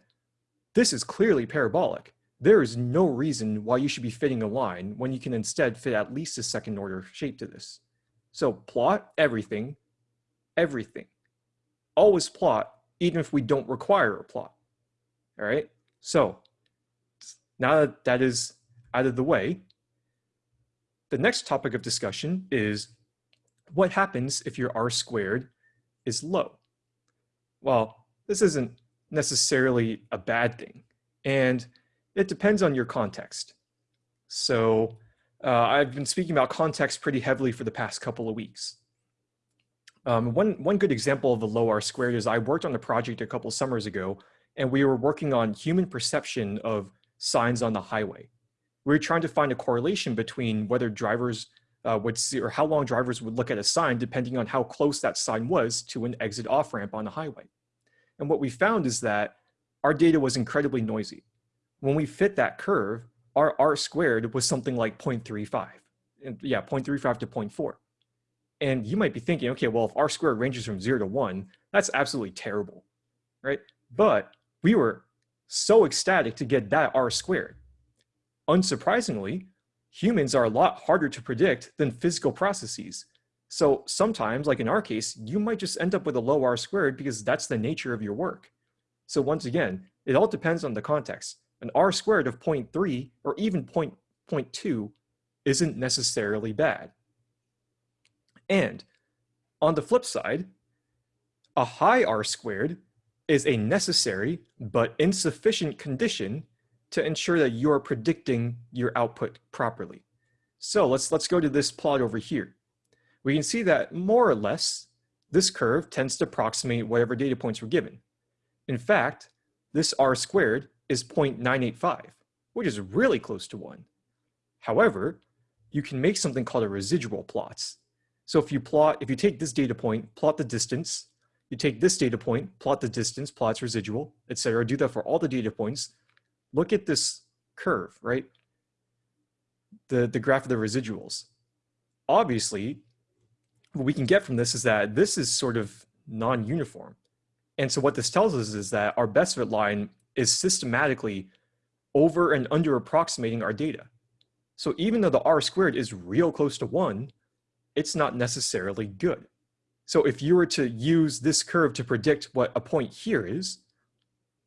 this is clearly parabolic. There is no reason why you should be fitting a line when you can instead fit at least a second order shape to this. So plot everything, everything. Always plot, even if we don't require a plot. All right, so now that that is out of the way, the next topic of discussion is what happens if your R squared is low? Well, this isn't necessarily a bad thing, and it depends on your context. So uh, I've been speaking about context pretty heavily for the past couple of weeks. Um, one, one good example of a low R squared is I worked on a project a couple summers ago, and we were working on human perception of signs on the highway. We were trying to find a correlation between whether drivers uh, would see, or how long drivers would look at a sign depending on how close that sign was to an exit off ramp on the highway. And what we found is that our data was incredibly noisy. When we fit that curve, our R squared was something like 0.35. And yeah, 0.35 to 0.4. And you might be thinking, okay, well, if R squared ranges from zero to one, that's absolutely terrible, right? But we were so ecstatic to get that R squared. Unsurprisingly, humans are a lot harder to predict than physical processes. So sometimes, like in our case, you might just end up with a low R squared because that's the nature of your work. So once again, it all depends on the context an r squared of 0.3 or even 0.2 isn't necessarily bad. And on the flip side, a high r squared is a necessary but insufficient condition to ensure that you are predicting your output properly. So let's, let's go to this plot over here. We can see that more or less, this curve tends to approximate whatever data points were given. In fact, this r squared is 0.985, which is really close to one. However, you can make something called a residual plots. So if you plot, if you take this data point, plot the distance, you take this data point, plot the distance, plots residual, etc. Do that for all the data points. Look at this curve, right? The, the graph of the residuals. Obviously, what we can get from this is that this is sort of non-uniform. And so what this tells us is that our best fit line is systematically over and under approximating our data. So even though the R squared is real close to one, it's not necessarily good. So if you were to use this curve to predict what a point here is,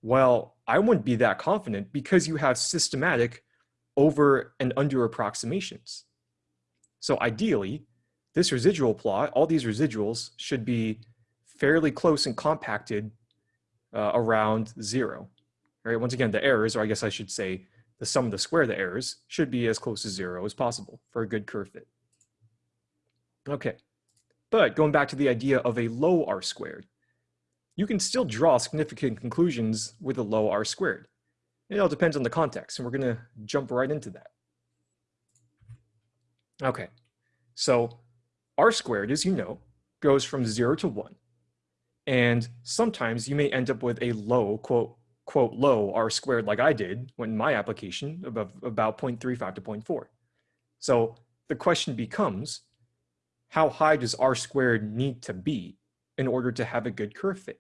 well, I wouldn't be that confident because you have systematic over and under approximations. So ideally, this residual plot, all these residuals should be fairly close and compacted uh, around zero right? Once again, the errors, or I guess I should say the sum of the square of the errors, should be as close to zero as possible for a good curve fit. Okay, but going back to the idea of a low r squared, you can still draw significant conclusions with a low r squared. It all depends on the context, and we're going to jump right into that. Okay, so r squared, as you know, goes from 0 to 1. And sometimes you may end up with a low, quote, quote low r squared like I did when my application above about 0.35 to 0.4. So the question becomes, how high does r squared need to be in order to have a good curve fit?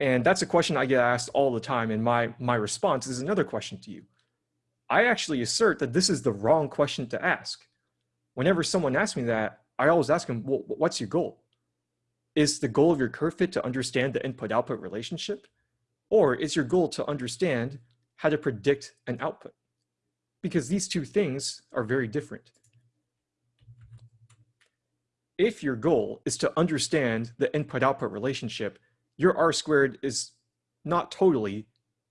And that's a question I get asked all the time and my, my response is another question to you. I actually assert that this is the wrong question to ask. Whenever someone asks me that, I always ask them, well, what's your goal? Is the goal of your curve fit to understand the input-output relationship? Or is your goal to understand how to predict an output? Because these two things are very different. If your goal is to understand the input-output relationship, your R squared is not totally,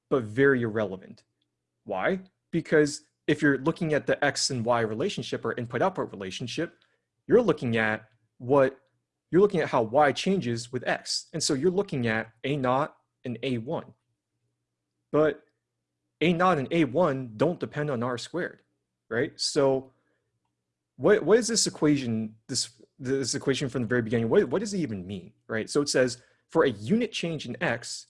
but very irrelevant. Why? Because if you're looking at the X and Y relationship or input-output relationship, you're looking at what you're looking at how y changes with x. And so you're looking at a naught and a1. But a naught and a1 don't depend on r squared, right? So what, what is this equation, this, this equation from the very beginning, what, what does it even mean, right? So it says for a unit change in x,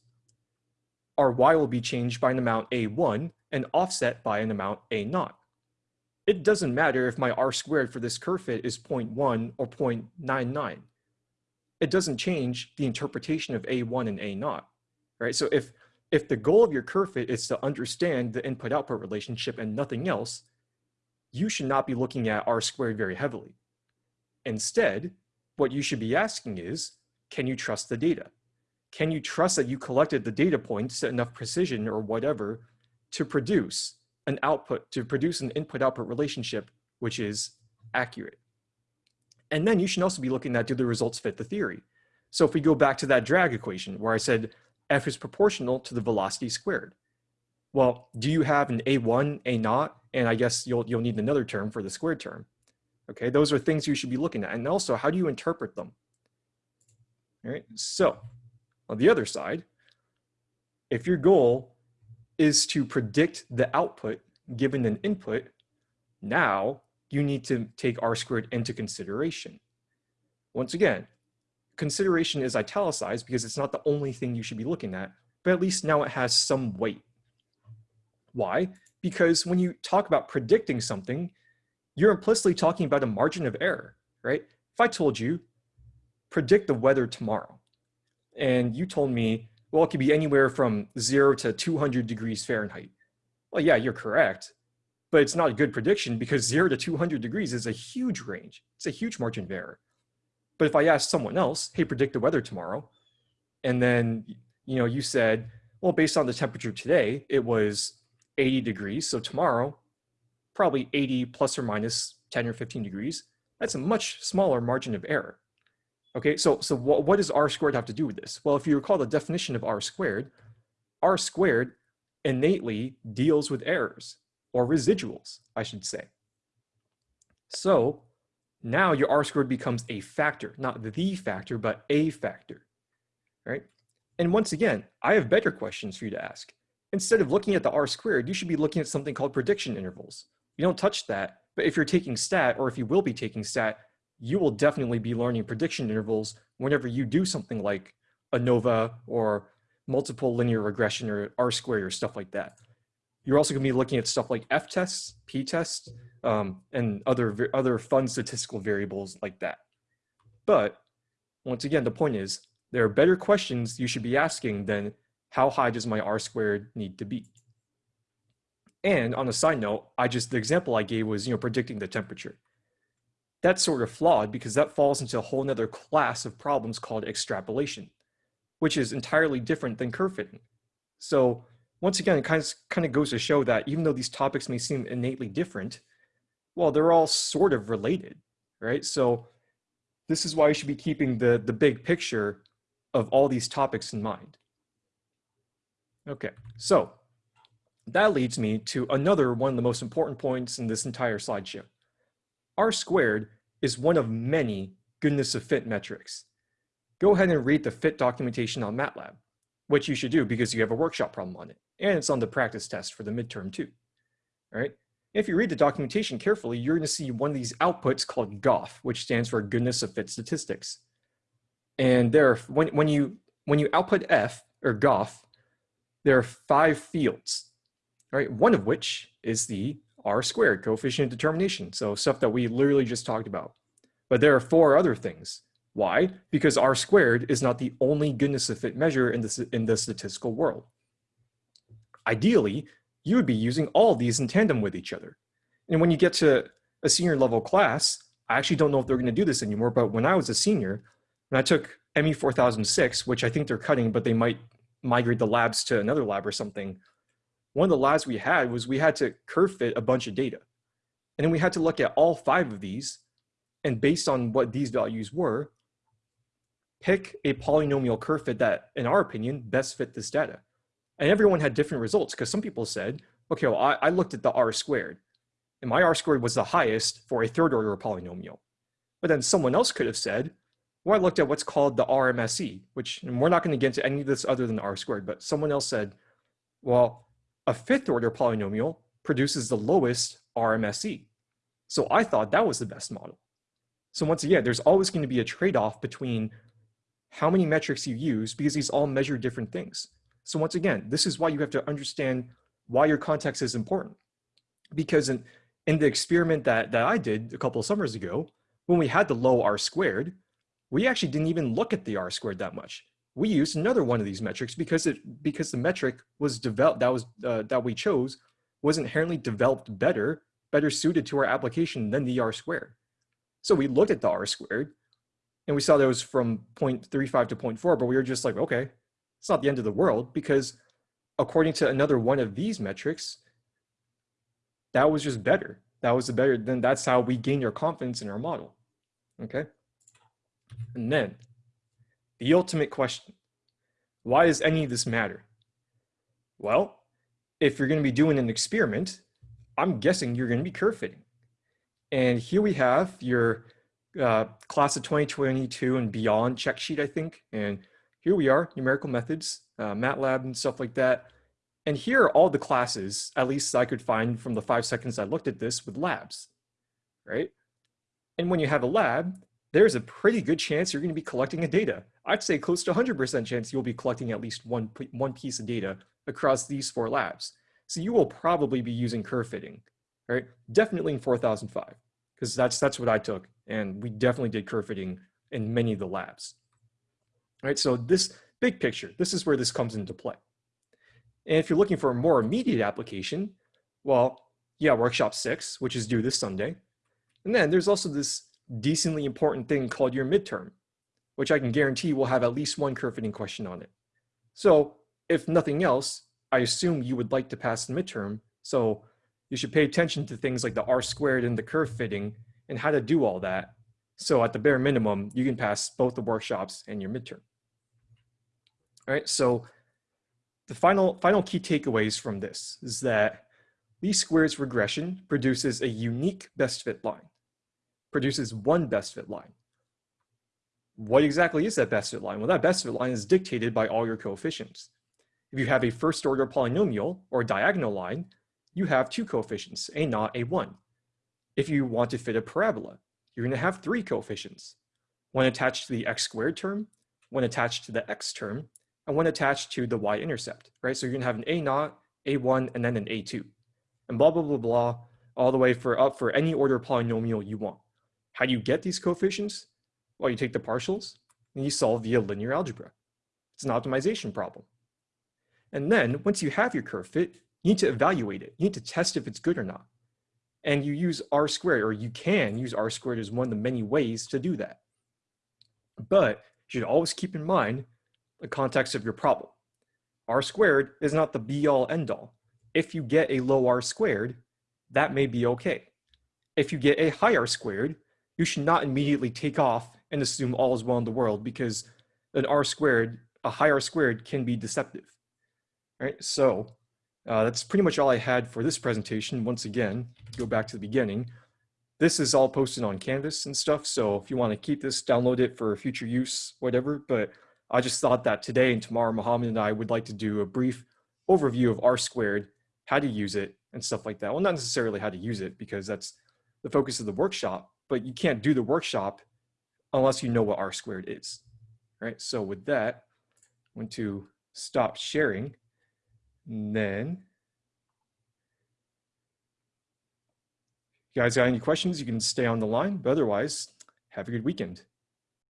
our y will be changed by an amount a1 and offset by an amount A0. It doesn't matter if my r squared for this curve fit is 0.1 or 0.99. It doesn't change the interpretation of a1 and A0, right? So if, if the goal of your curve fit is to understand the input-output relationship and nothing else, you should not be looking at r squared very heavily. Instead, what you should be asking is, can you trust the data? Can you trust that you collected the data points at enough precision or whatever to produce an output, to produce an input-output relationship which is accurate? And then you should also be looking at do the results fit the theory? So if we go back to that drag equation where I said f is proportional to the velocity squared. Well, do you have an a1, a0, and I guess you'll, you'll need another term for the squared term. Okay, those are things you should be looking at. And also, how do you interpret them? All right, so on the other side, if your goal is to predict the output given an input, now you need to take r squared into consideration. Once again, consideration is italicized because it's not the only thing you should be looking at, but at least now it has some weight. Why? Because when you talk about predicting something, you're implicitly talking about a margin of error, right? If I told you, predict the weather tomorrow, and you told me, well, it could be anywhere from zero to 200 degrees Fahrenheit. Well, yeah, you're correct, but it's not a good prediction because zero to 200 degrees is a huge range. It's a huge margin of error. But if I asked someone else, hey, predict the weather tomorrow, and then, you know, you said, well, based on the temperature today, it was 80 degrees. So tomorrow, probably 80 plus or minus 10 or 15 degrees. That's a much smaller margin of error. Okay, so, so what, what does r squared have to do with this? Well, if you recall the definition of r squared, r squared innately deals with errors or residuals, I should say. So now your r squared becomes a factor, not the factor, but a factor, right? And once again, I have better questions for you to ask instead of looking at the R squared, you should be looking at something called prediction intervals. You don't touch that, but if you're taking stat or if you will be taking stat, you will definitely be learning prediction intervals whenever you do something like ANOVA or multiple linear regression or R squared or stuff like that. You're also to be looking at stuff like F tests, P tests, um, and other, other fun statistical variables like that. But once again, the point is there are better questions you should be asking than how high does my r squared need to be? And on a side note, I just, the example I gave was, you know, predicting the temperature. That's sort of flawed because that falls into a whole nother class of problems called extrapolation, which is entirely different than curve fitting. So once again, it kind of, kind of goes to show that even though these topics may seem innately different, well, they're all sort of related, right? So this is why you should be keeping the, the big picture of all these topics in mind. Okay, so that leads me to another one of the most important points in this entire slideshow. R squared is one of many goodness of fit metrics. Go ahead and read the fit documentation on MATLAB, which you should do because you have a workshop problem on it, and it's on the practice test for the midterm too. All right. If you read the documentation carefully, you're going to see one of these outputs called GOF, which stands for goodness of fit statistics. And there, when, when you when you output F or GOF, there are five fields, right? One of which is the R squared coefficient of determination. So stuff that we literally just talked about. But there are four other things. Why? Because R squared is not the only goodness of fit measure in the, in the statistical world. Ideally, you would be using all these in tandem with each other. And when you get to a senior level class, I actually don't know if they're going to do this anymore, but when I was a senior, and I took ME 4006, which I think they're cutting, but they might migrate the labs to another lab or something, one of the labs we had was we had to curve fit a bunch of data. And then we had to look at all five of these and based on what these values were, pick a polynomial curve fit that, in our opinion, best fit this data. And everyone had different results because some people said, okay, well, I, I looked at the R squared and my R squared was the highest for a third order polynomial. But then someone else could have said, Well, I looked at what's called the RMSE, which, and we're not going to get into any of this other than R squared, but someone else said, well, a fifth order polynomial produces the lowest RMSE. So I thought that was the best model. So once again, there's always going to be a trade-off between how many metrics you use because these all measure different things. So once again, this is why you have to understand why your context is important. Because in, in the experiment that, that I did a couple of summers ago, when we had the low R squared, we actually didn't even look at the R squared that much. We used another one of these metrics because it because the metric was developed that was uh, that we chose was inherently developed better, better suited to our application than the R squared. So we looked at the R squared and we saw that was from 0.35 to 0.4, but we were just like, okay, it's not the end of the world because according to another one of these metrics, that was just better. That was the better, then that's how we gain your confidence in our model, okay? And then the ultimate question, why does any of this matter? Well, if you're gonna be doing an experiment, I'm guessing you're gonna be curve fitting. And here we have your uh, class of 2022 and beyond check sheet, I think. And here we are, numerical methods, uh, MATLAB and stuff like that. And here are all the classes, at least I could find from the five seconds I looked at this with labs, right? And when you have a lab, there's a pretty good chance you're gonna be collecting a data. I'd say close to 100% chance you'll be collecting at least one, one piece of data across these four labs. So you will probably be using curve fitting, right? Definitely in 4005, because that's, that's what I took. And we definitely did curve fitting in many of the labs. All right, so this big picture, this is where this comes into play. And if you're looking for a more immediate application, well, yeah, workshop six, which is due this Sunday. And then there's also this decently important thing called your midterm, which I can guarantee will have at least one curve fitting question on it. So if nothing else, I assume you would like to pass the midterm. So you should pay attention to things like the R squared and the curve fitting and how to do all that. So at the bare minimum, you can pass both the workshops and your midterm. All right, so the final, final key takeaways from this is that least squares regression produces a unique best fit line, produces one best fit line. What exactly is that best fit line? Well, that best fit line is dictated by all your coefficients. If you have a first order polynomial or diagonal line, you have two coefficients, a naught, a one. If you want to fit a parabola, you're going to have three coefficients, one attached to the x squared term, one attached to the x term, and one attached to the y-intercept, right? So you're going to have an a naught, a1, and then an a2, and blah, blah, blah, blah, all the way for up for any order polynomial you want. How do you get these coefficients? Well, you take the partials and you solve via linear algebra. It's an optimization problem. And then once you have your curve fit, you need to evaluate it. You need to test if it's good or not. And you use R squared, or you can use R squared as one of the many ways to do that. But you should always keep in mind the context of your problem. R squared is not the be all end all. If you get a low R squared, that may be okay. If you get a high R squared, you should not immediately take off and assume all is well in the world because an R squared, a high R squared can be deceptive. right? so uh, that's pretty much all I had for this presentation. Once again, go back to the beginning. This is all posted on Canvas and stuff, so if you want to keep this, download it for future use, whatever. But I just thought that today and tomorrow, Mohammed and I would like to do a brief overview of R squared, how to use it, and stuff like that. Well, not necessarily how to use it, because that's the focus of the workshop, but you can't do the workshop unless you know what R squared is, right? So with that, I'm going to stop sharing. And then, you guys got any questions, you can stay on the line, but otherwise, have a good weekend.